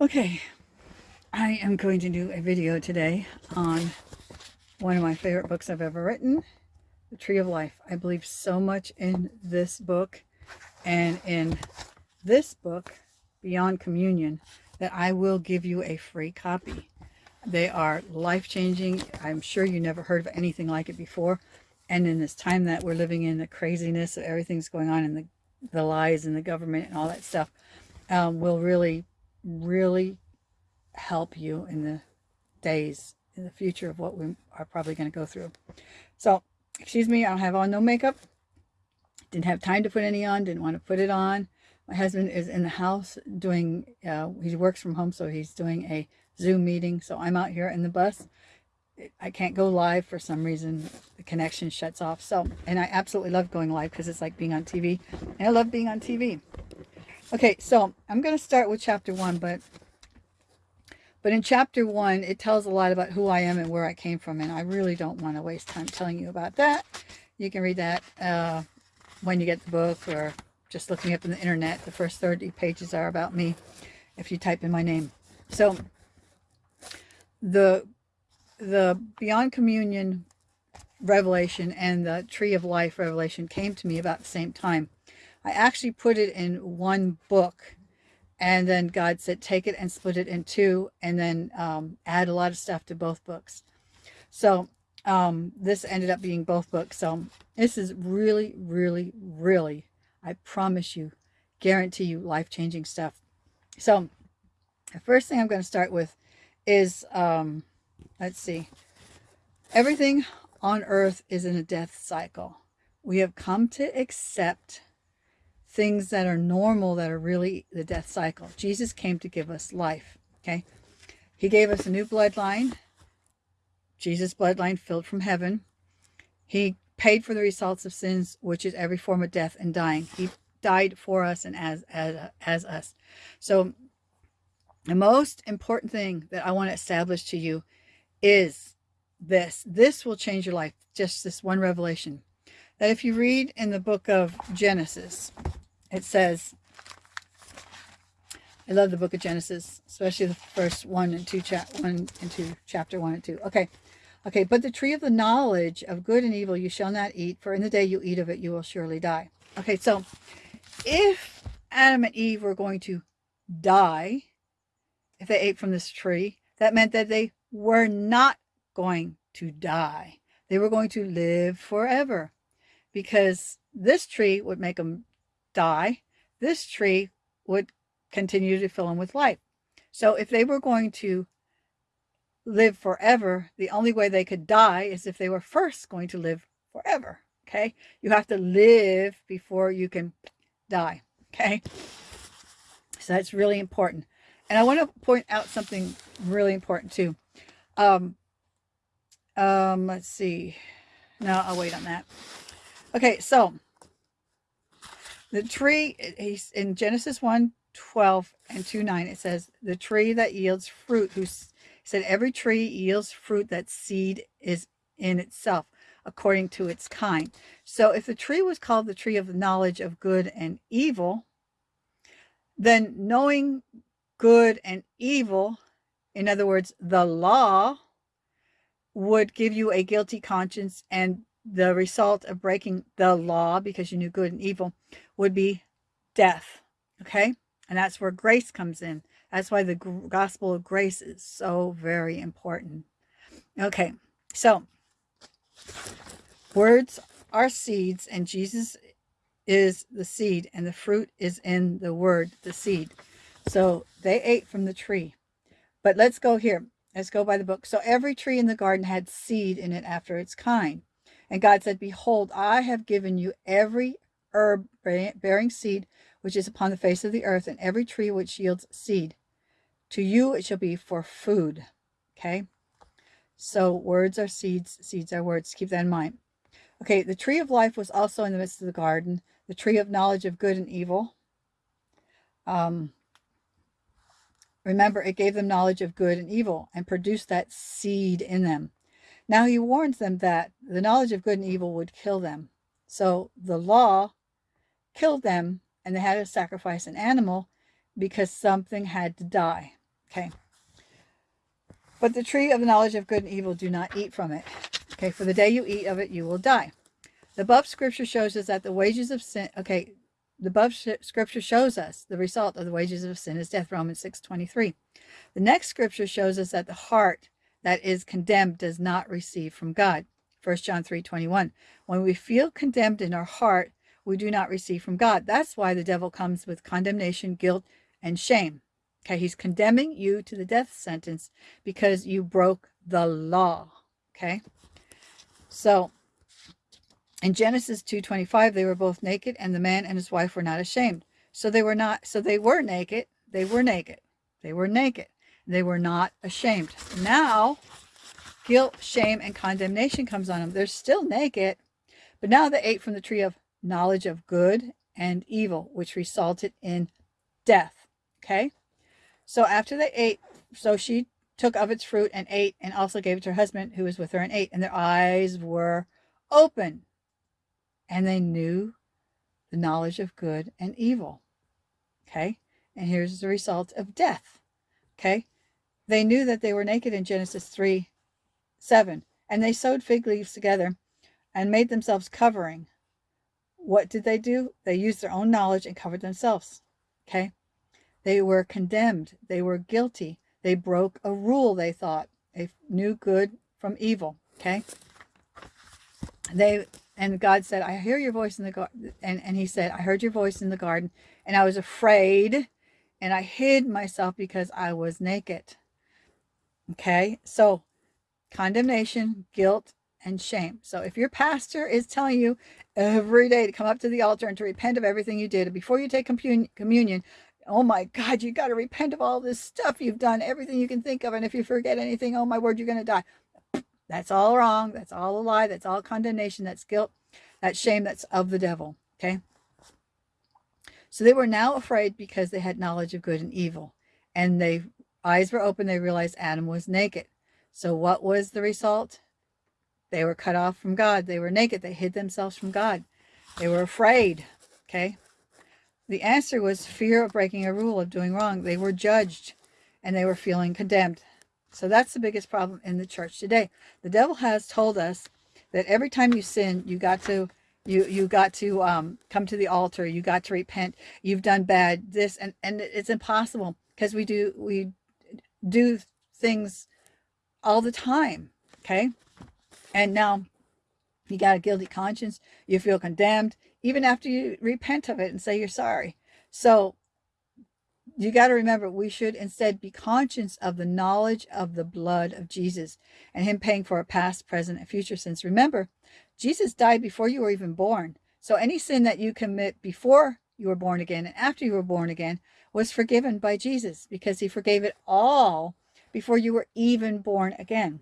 Okay, I am going to do a video today on one of my favorite books I've ever written, The Tree of Life. I believe so much in this book and in this book, Beyond Communion, that I will give you a free copy. They are life-changing. I'm sure you never heard of anything like it before. And in this time that we're living in, the craziness of everything's going on and the, the lies and the government and all that stuff, um, will really really help you in the days in the future of what we are probably going to go through. So, excuse me, I don't have on no makeup. Didn't have time to put any on, didn't want to put it on. My husband is in the house doing, uh, he works from home, so he's doing a Zoom meeting. So I'm out here in the bus. I can't go live for some reason. The connection shuts off. So, and I absolutely love going live because it's like being on TV. And I love being on TV. Okay, so I'm going to start with chapter one, but but in chapter one, it tells a lot about who I am and where I came from, and I really don't want to waste time telling you about that. You can read that uh, when you get the book or just looking up in the internet. The first 30 pages are about me if you type in my name. So the the Beyond Communion revelation and the Tree of Life revelation came to me about the same time. I actually put it in one book and then God said, take it and split it in two and then um, add a lot of stuff to both books. So um, this ended up being both books. So this is really, really, really, I promise you, guarantee you life-changing stuff. So the first thing I'm going to start with is, um, let's see, everything on earth is in a death cycle. We have come to accept things that are normal that are really the death cycle. Jesus came to give us life, okay? He gave us a new bloodline, Jesus' bloodline filled from heaven. He paid for the results of sins, which is every form of death and dying. He died for us and as, as, as us. So the most important thing that I want to establish to you is this. This will change your life. Just this one revelation. That if you read in the book of Genesis, it says, I love the book of Genesis, especially the first one and two, chap one and two, chapter one and two. Okay. Okay. But the tree of the knowledge of good and evil you shall not eat, for in the day you eat of it, you will surely die. Okay. So if Adam and Eve were going to die, if they ate from this tree, that meant that they were not going to die. They were going to live forever because this tree would make them die, this tree would continue to fill in with life. So if they were going to live forever, the only way they could die is if they were first going to live forever. Okay. You have to live before you can die. Okay. So that's really important. And I want to point out something really important too. Um, um, let's see. No, I'll wait on that. Okay. So the tree, he's in Genesis 1, 12 and 2, 9, it says, the tree that yields fruit, who said, every tree yields fruit that seed is in itself, according to its kind. So if the tree was called the tree of the knowledge of good and evil, then knowing good and evil, in other words, the law, would give you a guilty conscience and the result of breaking the law because you knew good and evil would be death. Okay. And that's where grace comes in. That's why the gospel of grace is so very important. Okay. So words are seeds and Jesus is the seed and the fruit is in the word, the seed. So they ate from the tree. But let's go here. Let's go by the book. So every tree in the garden had seed in it after its kind. And God said, Behold, I have given you every herb bearing seed which is upon the face of the earth, and every tree which yields seed. To you it shall be for food. Okay? So words are seeds, seeds are words. Keep that in mind. Okay, the tree of life was also in the midst of the garden, the tree of knowledge of good and evil. Um, remember, it gave them knowledge of good and evil and produced that seed in them. Now he warns them that the knowledge of good and evil would kill them. So the law killed them and they had to sacrifice an animal because something had to die. Okay. But the tree of the knowledge of good and evil, do not eat from it. Okay, for the day you eat of it, you will die. The above scripture shows us that the wages of sin, okay, the above scripture shows us the result of the wages of sin is death, Romans 6 23. The next scripture shows us that the heart that is condemned does not receive from God. 1 John 3 21. When we feel condemned in our heart, we do not receive from God. That's why the devil comes with condemnation, guilt, and shame. Okay, he's condemning you to the death sentence because you broke the law. Okay, so in Genesis 2:25, they were both naked, and the man and his wife were not ashamed. So they were not. So they were naked. They were naked. They were naked. They were not ashamed. Now, guilt, shame, and condemnation comes on them. They're still naked, but now they ate from the tree of knowledge of good and evil, which resulted in death. Okay. So after they ate, so she took of its fruit and ate, and also gave it to her husband who was with her and ate. And their eyes were open, and they knew the knowledge of good and evil. Okay, and here's the result of death. Okay, they knew that they were naked in Genesis 3 7, and they sewed fig leaves together and made themselves covering. What did they do? They used their own knowledge and covered themselves. Okay, they were condemned. They were guilty. They broke a rule, they thought. They knew good from evil. Okay. They and God said, I hear your voice in the garden. And, and he said, I heard your voice in the garden, and I was afraid, and I hid myself because I was naked. Okay, so condemnation, guilt, and shame. So if your pastor is telling you every day to come up to the altar and to repent of everything you did, before you take communion, oh my God, you got to repent of all this stuff you've done, everything you can think of. And if you forget anything, oh my word, you're going to die. That's all wrong. That's all a lie. That's all condemnation. That's guilt. That's shame. That's of the devil. Okay. So they were now afraid because they had knowledge of good and evil. And they eyes were open. They realized Adam was naked. So what was the result? They were cut off from God. They were naked. They hid themselves from God. They were afraid. Okay. The answer was fear of breaking a rule, of doing wrong. They were judged and they were feeling condemned. So that's the biggest problem in the church today. The devil has told us that every time you sin, you got to you you got to um, come to the altar. You got to repent. You've done bad. This and and it's impossible because we do we do things all the time. Okay, and now you got a guilty conscience. You feel condemned even after you repent of it and say you're sorry. So you got to remember, we should instead be conscious of the knowledge of the blood of Jesus and him paying for our past, present, and future sins. Remember, Jesus died before you were even born. So any sin that you commit before you were born again and after you were born again was forgiven by Jesus because he forgave it all before you were even born again.